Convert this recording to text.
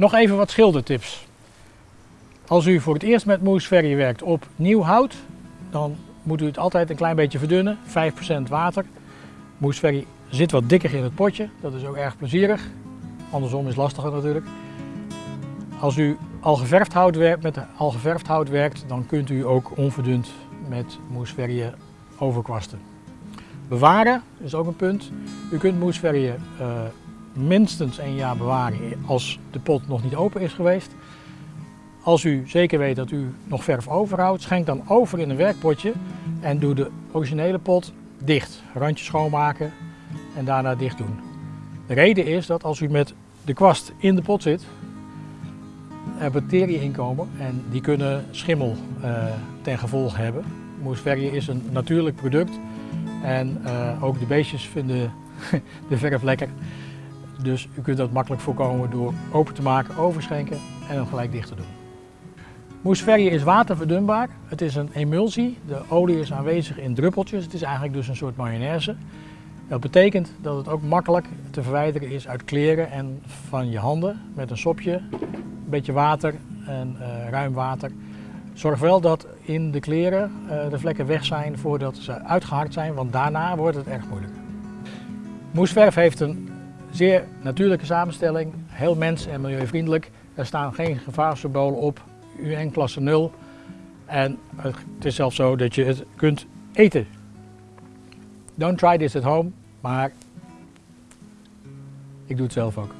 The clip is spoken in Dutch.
Nog even wat schildertips. Als u voor het eerst met moesverrie werkt op nieuw hout, dan moet u het altijd een klein beetje verdunnen, 5% water. Moesverrie zit wat dikker in het potje, dat is ook erg plezierig. Andersom is lastiger natuurlijk. Als u al geverfd hout werkt, met al geverfd hout werkt, dan kunt u ook onverdund met moesverrie overkwasten. Bewaren is ook een punt. U kunt moesverrie uh, minstens een jaar bewaren als de pot nog niet open is geweest. Als u zeker weet dat u nog verf overhoudt, schenk dan over in een werkpotje en doe de originele pot dicht. Randje schoonmaken en daarna dicht doen. De reden is dat als u met de kwast in de pot zit, er bacteriën inkomen en die kunnen schimmel uh, ten gevolge hebben. Moesverrie is een natuurlijk product en uh, ook de beestjes vinden de verf lekker. Dus u kunt dat makkelijk voorkomen door open te maken, overschenken en hem gelijk dicht te doen. Moesverrie is waterverdunbaar. Het is een emulsie. De olie is aanwezig in druppeltjes. Het is eigenlijk dus een soort mayonaise. Dat betekent dat het ook makkelijk te verwijderen is uit kleren en van je handen met een sopje, een beetje water en uh, ruim water. Zorg wel dat in de kleren uh, de vlekken weg zijn voordat ze uitgehard zijn, want daarna wordt het erg moeilijk. Moesverf heeft een zeer natuurlijke samenstelling, heel mens- en milieuvriendelijk. Er staan geen gevaarsymbolen op, UN klasse 0. En het is zelfs zo dat je het kunt eten. Don't try this at home, maar ik doe het zelf ook.